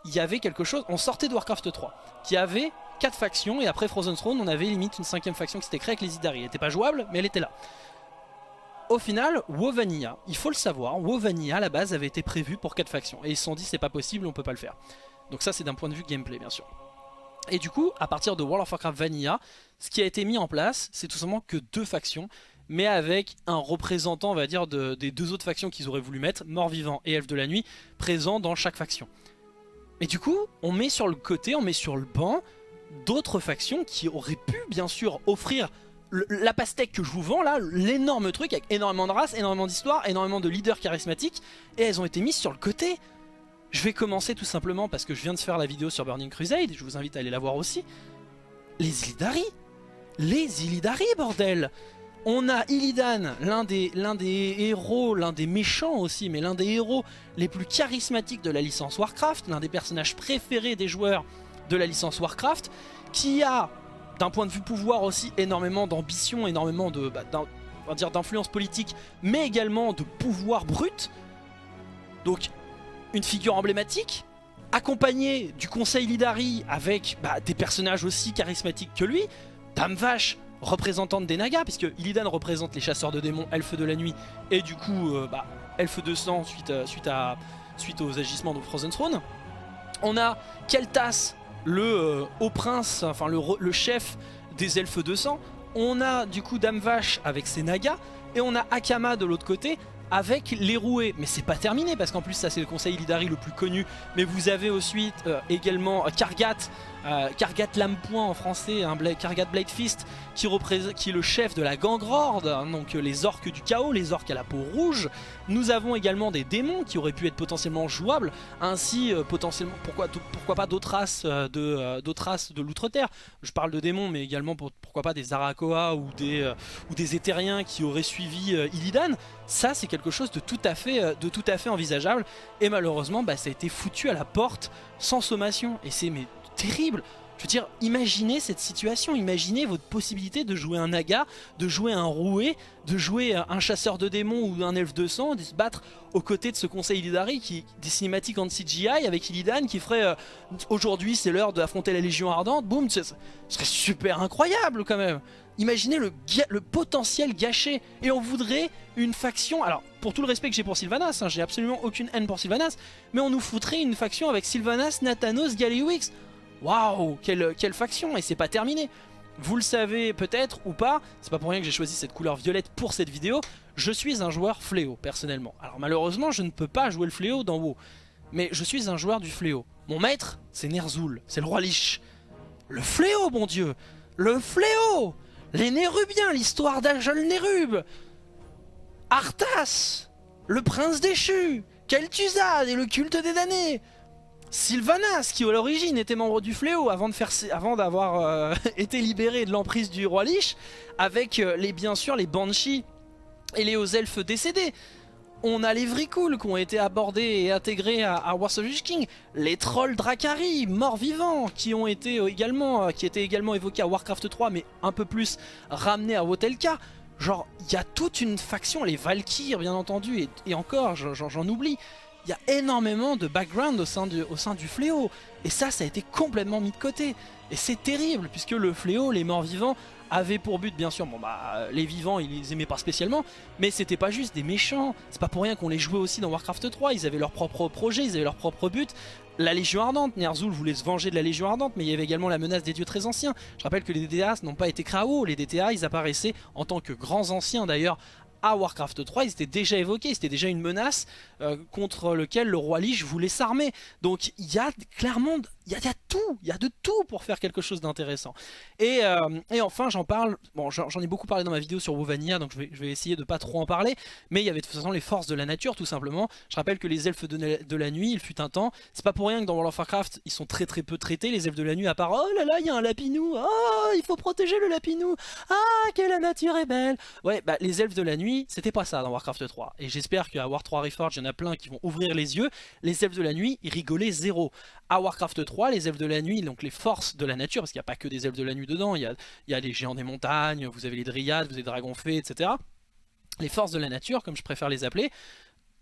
il y avait quelque chose, on sortait de Warcraft 3, qui avait 4 factions, et après Frozen Throne, on avait limite une cinquième faction qui s'était créée avec les Idari. Elle n'était pas jouable, mais elle était là. Au final, WoW il faut le savoir, WoW à la base avait été prévu pour 4 factions. Et ils se sont dit c'est pas possible, on peut pas le faire. Donc ça c'est d'un point de vue gameplay bien sûr. Et du coup, à partir de World of Warcraft Vanilla, ce qui a été mis en place, c'est tout simplement que deux factions, mais avec un représentant, on va dire, des deux autres factions qu'ils auraient voulu mettre, Mort-Vivant et Elfe de la Nuit, présents dans chaque faction. Et du coup, on met sur le côté, on met sur le banc d'autres factions qui auraient pu, bien sûr, offrir la pastèque que je vous vends là, l'énorme truc avec énormément de races, énormément d'histoires, énormément de leaders charismatiques, et elles ont été mises sur le côté. Je vais commencer tout simplement parce que je viens de faire la vidéo sur Burning Crusade, je vous invite à aller la voir aussi. Les Illidari Les Illidari, bordel On a Illidan, l'un des, héros, l'un des méchants aussi, mais l'un des héros les plus charismatiques de la licence Warcraft, l'un des personnages préférés des joueurs de la licence Warcraft, qui a, d'un point de vue pouvoir aussi, énormément d'ambition, énormément de... Bah, d'influence politique, mais également de pouvoir brut. Donc une figure emblématique, accompagné du conseil Lidari avec bah, des personnages aussi charismatiques que lui, Dame Vache, représentante des Nagas, puisque Illidan représente les chasseurs de démons, elfes de la nuit, et du coup, euh, bah, elfes de sang suite, euh, suite, aux agissements de Frozen Throne. On a Keltas, le euh, haut prince, enfin le, le, chef des elfes de sang. On a du coup Dame Vache avec ses Nagas, et on a Akama de l'autre côté avec les roués. Mais c'est pas terminé parce qu'en plus ça c'est le conseil Lidari le plus connu. Mais vous avez ensuite euh, également Kargat euh, Kargat Lamepoint en français, hein, Kargat Blade Fist qui, est le chef de la Gangrorde, hein, donc euh, les orques du chaos, les orques à la peau rouge. Nous avons également des démons qui auraient pu être potentiellement jouables, ainsi euh, potentiellement, pourquoi, pas d'autres races, de, d'autres races de l'outre-terre. Je parle de démons mais également pourquoi pas des Arakoa ou des, ou Éthériens qui auraient suivi Illidan. Ça c'est quelque chose de tout à fait, de tout à fait envisageable et malheureusement bah, ça a été foutu à la porte sans sommation et c'est mais terrible je veux dire, imaginez cette situation, imaginez votre possibilité de jouer un naga, de jouer un roué, de jouer un chasseur de démons ou un elfe de sang, de se battre aux côtés de ce conseil Illidari qui des cinématiques en CGI avec Illidan qui ferait euh, aujourd'hui c'est l'heure d'affronter la Légion Ardente, boum, ce serait super incroyable quand même. Imaginez le, le, potentiel gâché. Et on voudrait une faction... Alors, pour tout le respect que j'ai pour Sylvanas, hein, j'ai absolument aucune haine pour Sylvanas, mais on nous foutrait une faction avec Sylvanas, Nathanos, Galliwix. Waouh, quelle, faction Et c'est pas terminé. Vous le savez peut-être ou pas, c'est pas pour rien que j'ai choisi cette couleur violette pour cette vidéo, je suis un joueur fléau personnellement. Alors malheureusement je ne peux pas jouer le fléau dans WoW, mais je suis un joueur du fléau. Mon maître c'est Ner'zhul, c'est le roi Lich. Le fléau mon dieu Le fléau Les Nérubiens, l'histoire d'Ajol Nérub Arthas Le prince déchu Kel'Thuzad et le culte des damnés Sylvanas, qui à l'origine était membre du Fléau avant d'avoir euh, <laughs> été libéré de l'emprise du roi Lich, avec euh, les, bien sûr les Banshees et les hauts elfes décédés. On a les Vrikul qui ont été abordés et intégrés à, à Wars of King, les trolls Drakari, morts-vivants, qui ont été euh, également, qui étaient également évoqués à Warcraft 3, mais un peu plus ramenés à Wotelka. Genre, il y a toute une faction, les Valkyries bien entendu, et encore, j'en oublie il y a énormément de background au sein, du, fléau. Et ça, ça a été complètement mis de côté. Et c'est terrible, puisque le fléau, les morts vivants, avaient pour but, bien sûr, bon bah, les vivants, ils les aimaient pas spécialement, mais c'était pas juste des méchants. C'est pas pour rien qu'on les jouait aussi dans Warcraft 3, ils avaient leur propre projet, ils avaient leur propre but. La Légion Ardente, Ner'zhul voulait se venger de la Légion Ardente, mais il y avait également la menace des dieux très anciens. Je rappelle que les DTA n'ont pas été KO, les DTA ils apparaissaient en tant que grands anciens d'ailleurs à Warcraft 3, ils étaient déjà évoqués, c'était déjà une menace euh, contre lequel le roi Lich voulait s'armer. Donc il y a clairement il y, a tout, il y a de tout pour faire quelque chose d'intéressant. Et, euh, enfin j'en parle, bon j'en ai beaucoup parlé dans ma vidéo sur Wovania, donc je vais, essayer de pas trop en parler, mais il y avait de toute façon les forces de la nature tout simplement. Je rappelle que les elfes de, la nuit, il fut un temps, c'est pas pour rien que dans World of Warcraft ils sont très très peu traités, les elfes de la nuit, à part oh là là il y a un lapinou, oh il faut protéger le lapinou, ah que la nature est belle. Ouais bah les elfes de la nuit c'était pas ça dans Warcraft 3, et j'espère qu'à War 3 Reforged il y en a plein qui vont ouvrir les yeux, les elfes de la nuit ils rigolaient zéro. À Warcraft 3 les elfes de la nuit, donc les forces de la nature, parce qu'il n'y a pas que des elfes de la nuit dedans, il y a, les géants des montagnes, vous avez les dryades, vous avez les dragons fées, etc. Les forces de la nature, comme je préfère les appeler,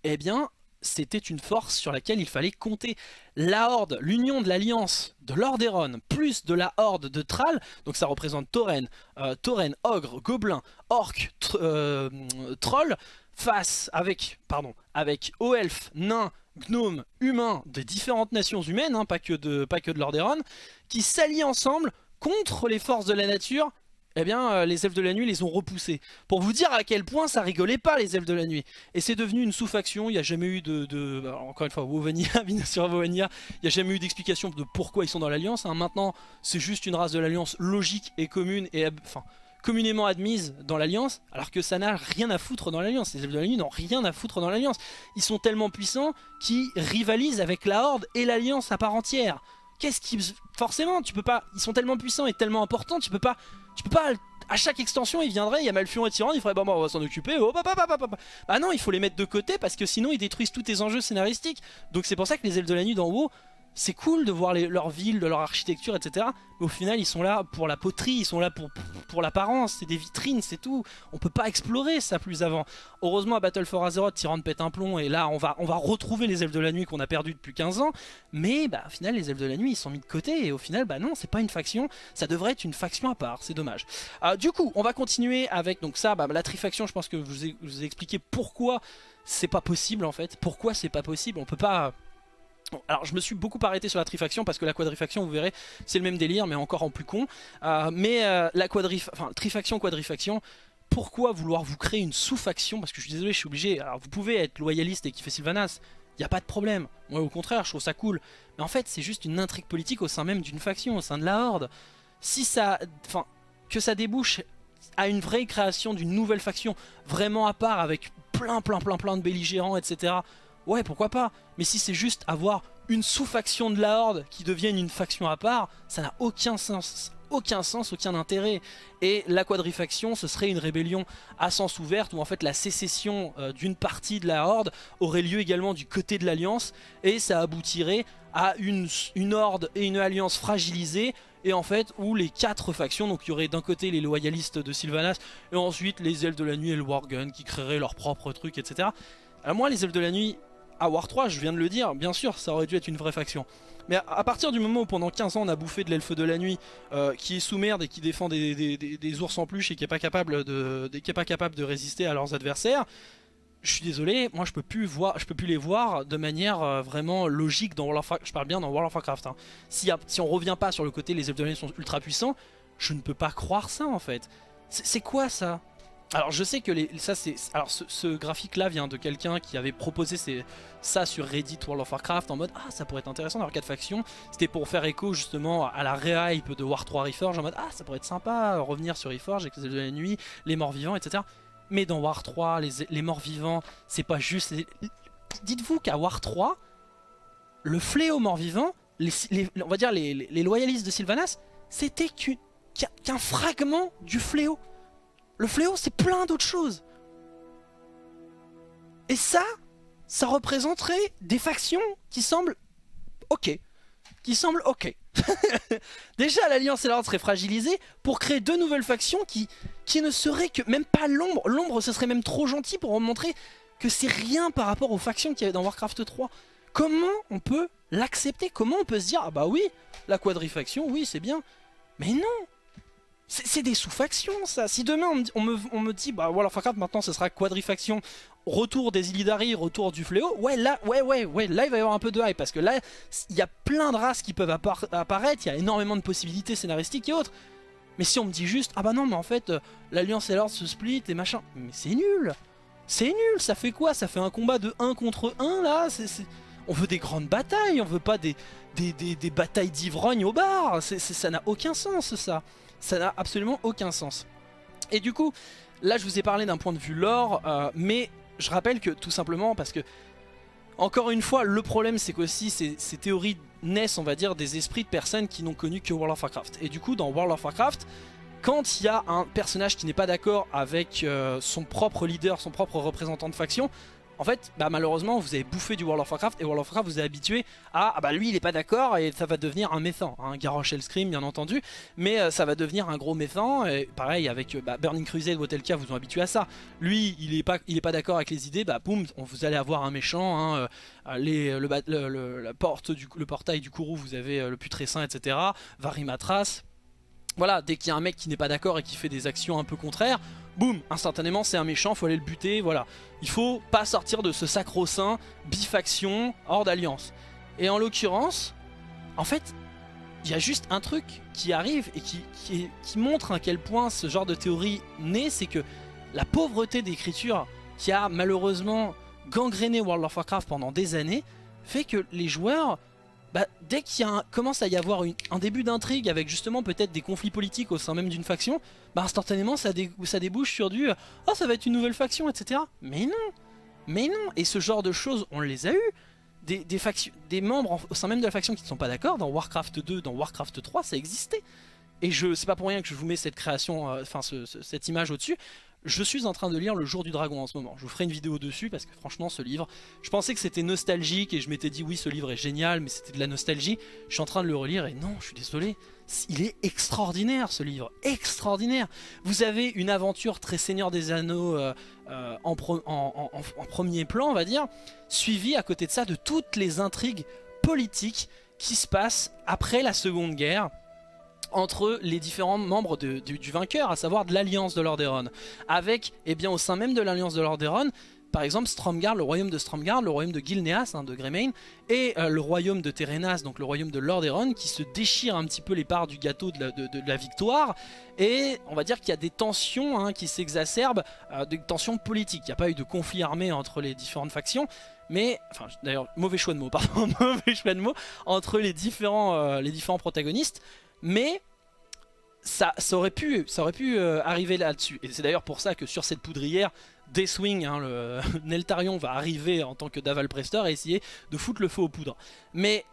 eh bien, c'était une force sur laquelle il fallait compter. La Horde, l'union de l'alliance de Lordaeron, plus de la Horde de Thrall, donc ça représente Tauren, euh, Tauren, Ogre, Gobelin, Orc, euh, Troll, face avec, pardon, avec Oelf, Nains, gnomes, humains de différentes nations humaines, hein, pas que de, pas que de Lordaeron, qui s'allient ensemble contre les forces de la nature eh bien euh, les elfes de la nuit les ont repoussés. Pour vous dire à quel point ça rigolait pas les elfes de la nuit. Et c'est devenu une sous-faction, il n'y a jamais eu de... encore une fois, Wovania, Wovania, <laughs> il n'y a jamais eu d'explication de pourquoi ils sont dans l'Alliance. Hein. Maintenant, c'est juste une race de l'Alliance logique et commune, et enfin, communément admise dans l'Alliance, alors que ça n'a rien à foutre dans l'Alliance. Les elfes de la nuit n'ont rien à foutre dans l'Alliance. Ils sont tellement puissants qu'ils rivalisent avec la Horde et l'Alliance à part entière. Qu'est-ce qui... Forcément, tu peux pas... Ils sont tellement puissants et tellement importants, tu peux pas... Tu peux pas... À chaque extension, il viendrait, il y a Malfion et Tyrande, il ferait bon, bon on va s'en occuper. Oh, bah, bah, bah, bah, bah non, il faut les mettre de côté parce que sinon ils détruisent tous tes enjeux scénaristiques. Donc c'est pour ça que les elfes de la nuit d'en haut, c'est cool de voir leur ville, de leur architecture, etc. Mais au final, ils sont là pour la poterie, ils sont là pour, l'apparence, c'est des vitrines, c'est tout. On peut pas explorer ça plus avant. Heureusement, à Battle for Azeroth, Tyrande pète un plomb, et là, on va, on va retrouver les elfes de la nuit qu'on a perdu depuis 15 ans. Mais bah, au final, les elfes de la nuit, ils sont mis de côté, et au final, bah non, c'est pas une faction, ça devrait être une faction à part, c'est dommage. Euh, du coup, on va continuer avec donc ça, bah, la trifaction, je pense que je vous ai, vous ai expliqué pourquoi c'est pas possible en fait. Pourquoi c'est pas possible, on peut pas alors je me suis beaucoup arrêté sur la trifaction parce que la quadrifaction vous verrez c'est le même délire mais encore en plus con euh, mais euh, la quadrif enfin, trifaction quadrifaction pourquoi vouloir vous créer une sous-faction? Parce que je suis désolé je suis obligé alors vous pouvez être loyaliste et kiffer Sylvanas il n'y a pas de problème. Moi au contraire, je trouve ça cool. Mais en fait, c'est juste une intrigue politique au sein même d'une faction, au sein de la Horde. Si ça... Enfin, que ça débouche à une vraie création d'une nouvelle faction, vraiment à part, avec plein plein plein plein de belligérants, etc. Ouais, pourquoi pas Mais si c'est juste avoir une sous-faction de la Horde qui devienne une faction à part, ça n'a aucun sens aucun sens, aucun intérêt. Et la quadrifaction, ce serait une rébellion à sens ouverte, où en fait la sécession euh, d'une partie de la Horde aurait lieu également du côté de l'Alliance, et ça aboutirait à une, une Horde et une Alliance fragilisée, et en fait où les quatre factions, donc il y aurait d'un côté les loyalistes de Sylvanas, et ensuite les ailes de la nuit et le Wargun qui créeraient leur propre truc, etc. Alors moi les ailes de la nuit, à War 3, je viens de le dire, bien sûr ça aurait dû être une vraie faction. Mais à partir du moment où pendant 15 ans on a bouffé de l'elfe de la nuit euh, qui est sous merde et qui défend des, ours en peluche et qui est pas capable de, résister à leurs adversaires, je suis désolé, moi je peux plus voir, je peux plus les voir de manière euh, vraiment logique dans World of Warcraft. Je parle bien dans World of Warcraft. Hein. Si, si on revient pas sur le côté les elfes de la nuit sont ultra puissants, je ne peux pas croire ça en fait. C'est quoi ça? Alors je sais que les, ça c'est alors ce, graphique là vient de quelqu'un qui avait proposé ça sur Reddit World of Warcraft en mode ah ça pourrait être intéressant d'avoir 4 factions. C'était pour faire écho justement à la rehype de War 3 Reforge en mode ah ça pourrait être sympa revenir sur Reforge avec les de la nuit, les morts vivants etc. Mais dans War 3 les, morts vivants c'est pas juste dites-vous qu'à War 3 le fléau mort vivant les, on va dire les, loyalistes de Sylvanas c'était qu'un fragment du fléau. Le fléau, c'est plein d'autres choses. Et ça, ça représenterait des factions qui semblent ok. Qui semblent ok. <laughs> Déjà, l'Alliance et l'Ordre seraient fragilisés pour créer deux nouvelles factions qui, qui ne seraient que même pas l'ombre. L'ombre, ce serait même trop gentil pour montrer que c'est rien par rapport aux factions qu'il y avait dans Warcraft 3. Comment on peut l'accepter? Comment on peut se dire, ah bah oui, la quadrifaction, oui, c'est bien. Mais non c'est des sous-factions ça. Si demain on me, dit bah voilà Warcraft maintenant ce sera quadrifaction. Retour des Illidari, retour du fléau. Ouais là ouais ouais ouais là il va y avoir un peu de hype Parce que là il y a plein de races qui peuvent apparaître. Il y a énormément de possibilités scénaristiques et autres. Mais si on me dit juste ah bah non mais en fait euh, l'Alliance et l'Ordre se split et machin. Mais c'est nul. C'est nul. Ça fait quoi? Ça fait un combat de 1 contre 1 là? On veut des grandes batailles. On veut pas des, des, batailles d'ivrogne au bar. Ça n'a aucun sens ça ça n'a absolument aucun sens. Et du coup, là je vous ai parlé d'un point de vue lore, euh, mais je rappelle que tout simplement parce que, encore une fois, le problème c'est qu'aussi ces, théories naissent, on va dire, des esprits de personnes qui n'ont connu que World of Warcraft. Et du coup, dans World of Warcraft, quand il y a un personnage qui n'est pas d'accord avec euh, son propre leader, son propre représentant de faction, en fait, bah, malheureusement, vous avez bouffé du World of Warcraft et World of Warcraft vous est habitué à ah bah lui il est pas d'accord et ça va devenir un méchant, un hein, Garrosh Hellscream bien entendu, mais euh, ça va devenir un gros méchant et pareil avec euh, bah, Burning Crusade ou vous ont habitué à ça. Lui il est pas pas d'accord avec les idées, bah boum, vous allez avoir un méchant, hein, euh, les, le, porte le portail du Kourou vous avez le putrescent etc. Varimatras voilà, dès qu'il y a un mec qui n'est pas d'accord et qui fait des actions un peu contraires, boum, instantanément c'est un méchant, faut aller le buter, voilà. Il faut pas sortir de ce sacro-saint bifaction hors d'alliance. Et en l'occurrence, en fait, il y a juste un truc qui arrive et qui, qui, montre à quel point ce genre de théorie naît, c'est que la pauvreté d'écriture qui a malheureusement gangréné World of Warcraft pendant des années, fait que les joueurs bah, dès qu'il commence à y avoir un début d'intrigue avec justement peut-être des conflits politiques au sein même d'une faction, bah instantanément ça, ça débouche sur du « Oh ça va être une nouvelle faction etc. » Mais non Mais non Et ce genre de choses on les a eu des, des, des membres au sein même de la faction qui ne sont pas d'accord, dans Warcraft 2, dans Warcraft 3 ça existait et je c'est pas pour rien que je vous mets cette création, euh, enfin cette image au-dessus. Je suis en train de lire Le Jour du Dragon en ce moment. Je vous ferai une vidéo dessus parce que franchement ce livre, je pensais que c'était nostalgique et je m'étais dit oui ce livre est génial mais c'était de la nostalgie. Je suis en train de le relire et non je suis désolé. Il est extraordinaire ce livre, extraordinaire. Vous avez une aventure très Seigneur des Anneaux euh, euh, en, en premier plan on va dire, suivie à côté de ça de toutes les intrigues politiques qui se passent après la Seconde Guerre entre les différents membres du, vainqueur, à savoir de l'Alliance de Lordaeron. Avec, eh bien, au sein même de l'Alliance de Lordaeron, par exemple Stromgarde, le royaume de Stromgarde, le royaume de Gilneas, hein, de Greymane, et euh, le royaume de Terenas, donc le royaume de Lordaeron, qui se déchirent un petit peu les parts du gâteau de la, victoire, et on va dire qu'il y a des tensions hein, qui s'exacerbent, euh, des tensions politiques. Il n'y a pas eu de conflit armé entre les différentes factions, mais, enfin d'ailleurs, mauvais choix de mots, <laughs> pardon, mauvais choix de mots, entre les différents, euh, les différents protagonistes, mais ça, aurait pu euh, arriver là-dessus. Et c'est d'ailleurs pour ça que sur cette poudrière, Deathwing, hein, le <laughs> Neltarion va arriver en tant que Daval Prester et essayer de foutre le feu aux poudres. Mais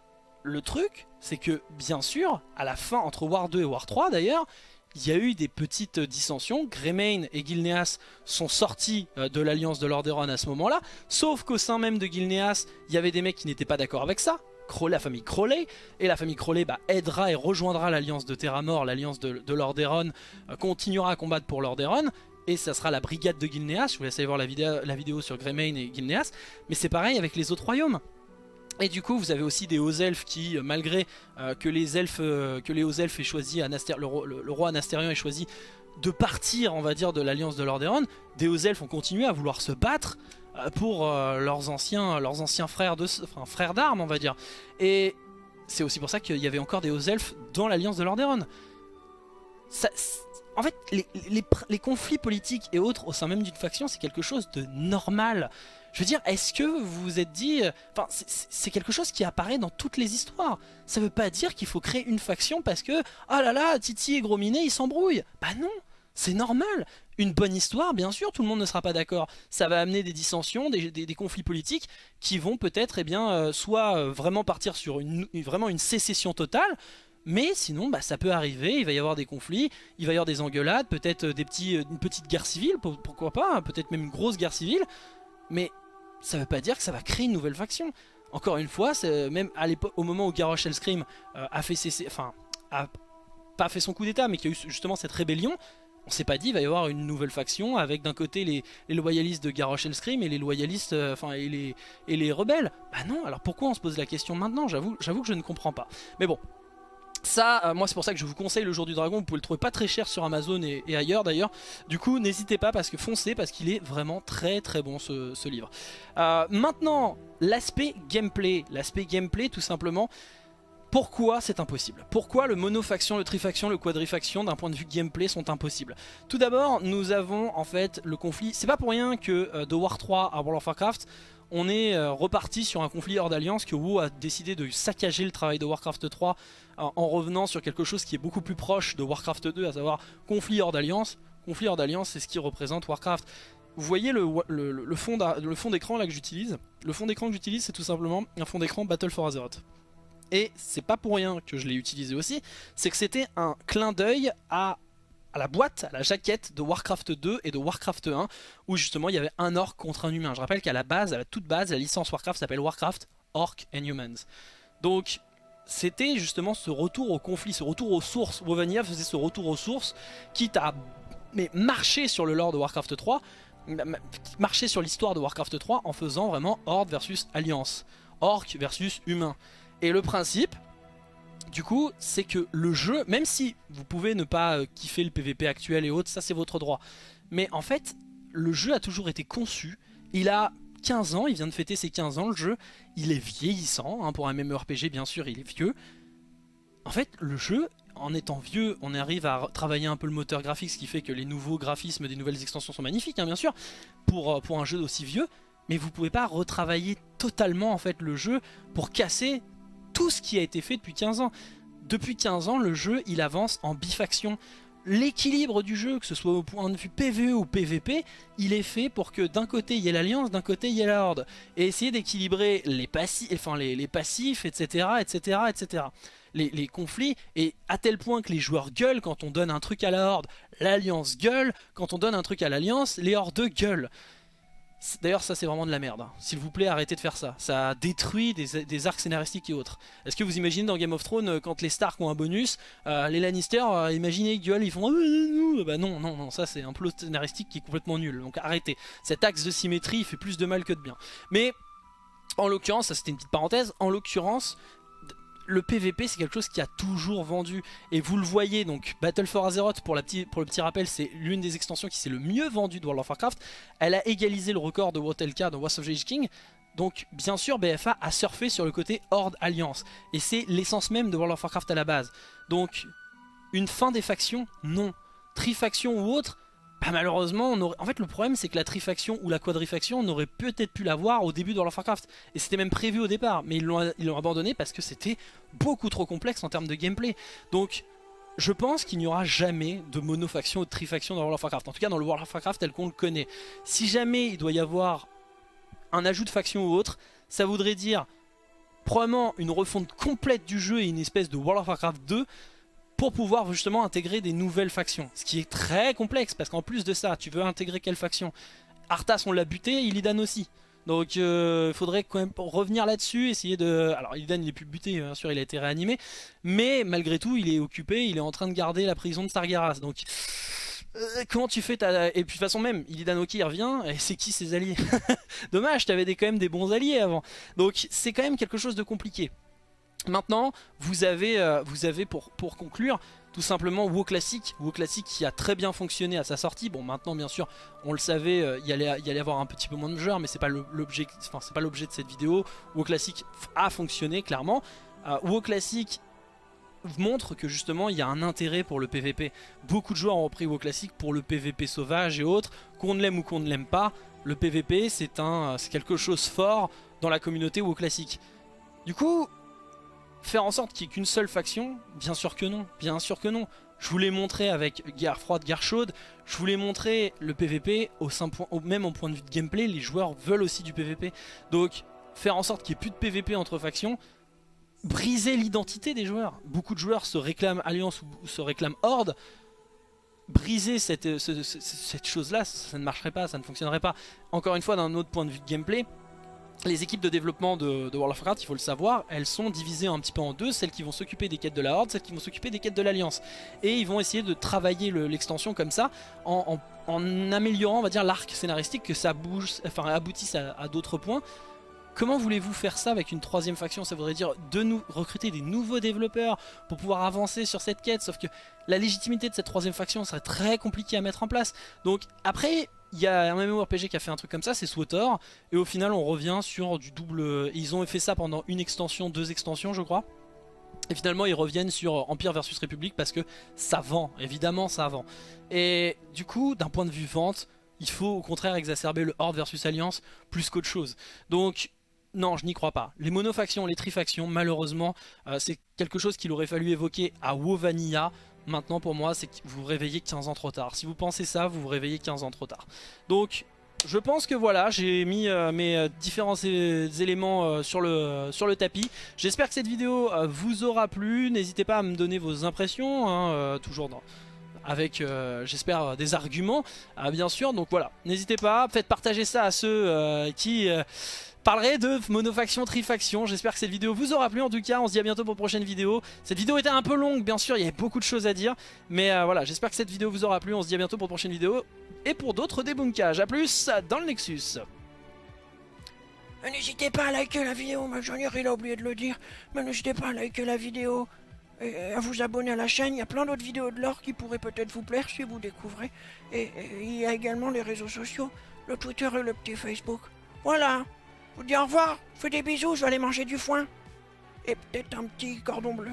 le truc, c'est que bien sûr, à la fin, entre War 2 et War 3 d'ailleurs, il y a eu des petites dissensions. Greymane et Gilneas sont sortis euh, de l'alliance de Lordaeron à ce moment-là. Sauf qu'au sein même de Gilneas, il y avait des mecs qui n'étaient pas d'accord avec ça. La famille Crowley. Et la famille Crowley bah, aidera et rejoindra l'alliance de Terramort, l'alliance de, de Lordaeron, euh, continuera à combattre pour Lordaeron. Et ça sera la brigade de Gilneas. Je vous laisse aller voir la vidéo, la vidéo sur Greymane et Gilneas. Mais c'est pareil avec les autres royaumes. Et du coup, vous avez aussi des hauts elfes qui, euh, malgré euh, que les elfes, que les hauts elfes aient choisi, Anaster, le, le- roi Anastérion ait choisi de partir, on va dire, de l'alliance de Lordaeron, des hauts elfes ont continué à vouloir se battre pour euh, leurs anciens, leurs anciens frères de, enfin, frères d'armes, on va dire. Et c'est aussi pour ça qu'il y avait encore des hauts elfes dans l'alliance de Lordaeron. En fait, les, conflits politiques et autres au sein même d'une faction, c'est quelque chose de normal. Je veux dire, est-ce que vous vous êtes dit... euh, Enfin, c'est- quelque chose qui apparaît dans toutes les histoires. Ça veut pas dire qu'il faut créer une faction parce que... Oh là là, Titi et Gros ils s'embrouillent. Bah non, c'est normal. Une bonne histoire, bien sûr, tout le monde ne sera pas d'accord. Ça va amener des dissensions, des, conflits politiques qui vont peut-être, eh bien, euh, soit euh, vraiment partir sur une, sécession totale, mais sinon, bah, ça peut arriver, il va y avoir des conflits, il va y avoir des engueulades, peut-être euh, des petits, une petite guerre civile, pour- pourquoi pas, hein, peut-être même une grosse guerre civile, mais ça veut pas dire que ça va créer une nouvelle faction. Encore une fois, même à au moment où Garrosh Hellscream a fait cesser, enfin, a pas fait son coup d'état, mais qui a eu justement cette rébellion, on s'est pas dit il va y avoir une nouvelle faction avec d'un côté les, loyalistes de Garrosh Hellscream et les loyalistes, euh, et les rebelles. Bah non. Alors pourquoi on se pose la question maintenant? J'avoue, que je ne comprends pas. Mais bon. Ça, euh, moi c'est pour ça que je vous conseille le jour du dragon, vous pouvez le trouver pas très cher sur Amazon et, ailleurs d'ailleurs. Du coup n'hésitez pas parce que foncez parce qu'il est vraiment très très bon ce, ce livre. Euh, maintenant, l'aspect gameplay. L'aspect gameplay tout simplement, pourquoi c'est impossible? Pourquoi le monofaction, le trifaction, le quadrifaction d'un point de vue gameplay sont impossibles? Tout d'abord, nous avons en fait le conflit. C'est pas pour rien que euh, de War 3 à World of Warcraft, on est euh, reparti sur un conflit hors d'alliance, que WoW a décidé de saccager le travail de Warcraft 3 euh, en revenant sur quelque chose qui est beaucoup plus proche de Warcraft 2, à savoir conflit hors d'alliance. Conflit hors d'alliance, c'est ce qui représente Warcraft. Vous voyez le, le, fond d'écran là que j'utilise? Le fond d'écran que j'utilise, c'est tout simplement un fond d'écran Battle for Azeroth. Et c'est pas pour rien que je l'ai utilisé aussi, c'est que c'était un clin d'œil à, la boîte, à la jaquette de Warcraft 2 et de Warcraft 1, où justement il y avait un orc contre un humain. Je rappelle qu'à la base, à la toute base, la licence Warcraft s'appelle Warcraft Orc and Humans. Donc c'était justement ce retour au conflit, ce retour aux sources. Wovania faisait ce retour aux sources, quitte à marcher sur le lore de Warcraft 3, ma- ma- marcher sur l'histoire de Warcraft 3 en faisant vraiment Horde versus Alliance, Orc versus Humain. Et le principe, du coup, c'est que le jeu, même si vous pouvez ne pas euh, kiffer le PVP actuel et autres, ça c'est votre droit. Mais en fait, le jeu a toujours été conçu. Il a 15 ans, il vient de fêter ses 15 ans le jeu. Il est vieillissant, hein, pour un MMORPG bien sûr, il est vieux. En fait, le jeu, en étant vieux, on arrive à travailler un peu le moteur graphique, ce qui fait que les nouveaux graphismes des nouvelles extensions sont magnifiques, hein, bien sûr, pour, euh, un jeu aussi vieux. Mais vous pouvez pas retravailler totalement en fait le jeu pour casser tout ce qui a été fait depuis 15 ans. Depuis 15 ans, le jeu, il avance en bifaction. L'équilibre du jeu, que ce soit au point de vue PvE ou PvP, il est fait pour que d'un côté il y ait l'alliance, d'un côté il y ait la horde. Et essayer d'équilibrer les, passi enfin, les, passifs, etc. etc., etc. Les, les conflits, et à tel point que les joueurs gueulent quand on donne un truc à la horde, l'alliance gueule, quand on donne un truc à l'alliance, les hordes gueulent. D'ailleurs ça c'est vraiment de la merde, hein. s'il vous plaît arrêtez de faire ça, ça détruit des, arcs scénaristiques et autres. Est-ce que vous imaginez dans Game of Thrones euh, quand les Stark ont un bonus, euh, les Lannister, euh, imaginez gueulent, ils font bah non non non ça c'est un plot scénaristique qui est complètement nul, donc arrêtez. Cet axe de symétrie fait plus de mal que de bien. Mais en l'occurrence, ça c'était une petite parenthèse, en l'occurrence le PVP c'est quelque chose qui a toujours vendu. Et vous le voyez donc Battle for Azeroth pour, le petit rappel c'est l'une des extensions qui s'est le mieux vendue de World of Warcraft. Elle a égalisé le record de WOTLK de Wars of the King. Donc bien sûr BFA a surfé sur le côté Horde Alliance. Et c'est l'essence même de World of Warcraft à la base. Donc une fin des factions non. Trifaction ou autre bah malheureusement, en fait le problème c'est que la trifaction ou la quadrifaction, on aurait peut-être pu l'avoir au début de World of Warcraft. Et c'était même prévu au départ, mais ils l'ont abandonné parce que c'était beaucoup trop complexe en termes de gameplay. Donc je pense qu'il n'y aura jamais de monofaction ou de trifaction dans World of Warcraft. En tout cas dans le World of Warcraft tel qu'on le connaît. Si jamais il doit y avoir un ajout de faction ou autre, ça voudrait dire probablement une refonte complète du jeu et une espèce de World of Warcraft 2 pour pouvoir justement intégrer des nouvelles factions. Ce qui est très complexe parce qu'en plus de ça, tu veux intégrer quelle faction? Arthas on l'a buté, Illidan aussi. Donc il euh, faudrait quand même revenir là-dessus, essayer de... Alors Illidan il est plus buté, bien sûr il a été réanimé, mais malgré tout il est occupé, il est en train de garder la prison de Sargeras. Donc euh, comment tu fais ta... Et puis de toute façon même, Illidan Oki revient, et c'est qui ses alliés? <laughs> Dommage, t'avais quand même des bons alliés avant. Donc c'est quand même quelque chose de compliqué. Maintenant, vous avez, euh, vous avez pour, pour conclure, tout simplement WoW Classic, WoW Classic qui a très bien fonctionné à sa sortie. Bon, maintenant, bien sûr, on le savait, euh, il, y allait, y allait avoir un petit peu moins de joueurs, mais c'est pas l'objet enfin, pas l'objet de cette vidéo. WoW Classic a fonctionné, clairement. Euh, WoW Classic montre que justement il y a un intérêt pour le PVP. Beaucoup de joueurs ont repris WoW Classic pour le PVP sauvage et autres, qu'on l'aime ou qu'on ne l'aime pas. Le PVP c'est quelque chose fort dans la communauté WoW Classic. Du coup, Faire en sorte qu'il n'y ait qu'une seule faction Bien sûr que non, bien sûr que non. Je vous l'ai montré avec guerre froide, guerre chaude. Je vous l'ai montré le PVP, au, même en point de vue de gameplay, les joueurs veulent aussi du PVP. Donc faire en sorte qu'il n'y ait plus de PVP entre factions, briser l'identité des joueurs. Beaucoup de joueurs se réclament Alliance ou se réclament Horde. Briser cette chose-là, ça ne marcherait pas, ça ne fonctionnerait pas. Encore une fois, d'un autre point de vue de gameplay, les équipes de développement de, World of Warcraft, il faut le savoir, elles sont divisées un petit peu en deux, celles qui vont s'occuper des quêtes de la Horde, celles qui vont s'occuper des quêtes de l'Alliance. Et ils vont essayer de travailler l'extension comme ça, en, améliorant, on va dire, l'arc scénaristique, que ça bouge, enfin, aboutisse à d'autres points. Comment voulez-vous faire ça avec une troisième faction? Ça voudrait dire de nous recruter des nouveaux développeurs pour pouvoir avancer sur cette quête. Sauf que la légitimité de cette troisième faction serait très compliquée à mettre en place. Donc après, il y a un MMORPG qui a fait un truc comme ça, c'est SWTOR. Et au final, on revient sur du double... Ils ont fait ça pendant une extension, deux extensions, je crois. Et finalement ils reviennent sur Empire versus République parce que ça vend, évidemment ça vend. Et du coup d'un point de vue vente, il faut au contraire exacerber le Horde versus Alliance plus qu'autre chose. Donc non, je n'y crois pas. Les monofactions, les trifactions, malheureusement, euh, c'est quelque chose qu'il aurait fallu évoquer à WoW Vanilla. Maintenant, pour moi, c'est que vous vous réveillez 15 ans trop tard. Si vous pensez ça, vous vous réveillez 15 ans trop tard. Donc, je pense que voilà, j'ai mis euh, mes euh, différents éléments sur, le, sur le tapis. J'espère que cette vidéo vous aura plu. N'hésitez pas à me donner vos impressions, hein, toujours avec, j'espère, des arguments, bien sûr. Donc voilà, n'hésitez pas, faites partager ça à ceux qui parlerai de monofaction, trifaction. J'espère que cette vidéo vous aura plu. En tout cas, on se dit à bientôt pour une prochaine vidéo. Cette vidéo était un peu longue, bien sûr, il y avait beaucoup de choses à dire. Mais euh, voilà, j'espère que cette vidéo vous aura plu. On se dit à bientôt pour une prochaine vidéo. Et pour d'autres débunkages. A plus dans le Nexus. N'hésitez pas à liker la vidéo, Majonier il a oublié de le dire. Mais n'hésitez pas à liker la vidéo et à vous abonner à la chaîne. Il y a plein d'autres vidéos de l'or qui pourraient peut-être vous plaire si vous découvrez. Et, il y a également les réseaux sociaux, le Twitter et le petit Facebook. Voilà vous dis au revoir, fais des bisous, je vais aller manger du foin. Et peut-être un petit cordon bleu.